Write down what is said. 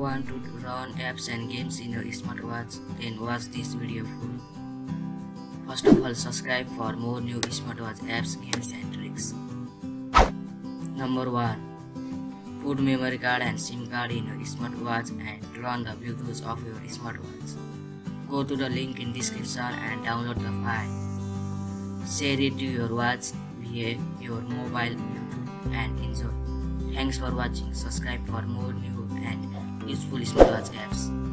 want to run apps and games in your smartwatch, then watch this video full. First of all, subscribe for more new smartwatch apps, games and tricks. Number 1. Put memory card and SIM card in your smartwatch and run the Bluetooth of your smartwatch. Go to the link in description and download the file. Share it to your watch via your mobile Bluetooth and enjoy. Thanks for watching. Subscribe for more new useful smartwatch apps.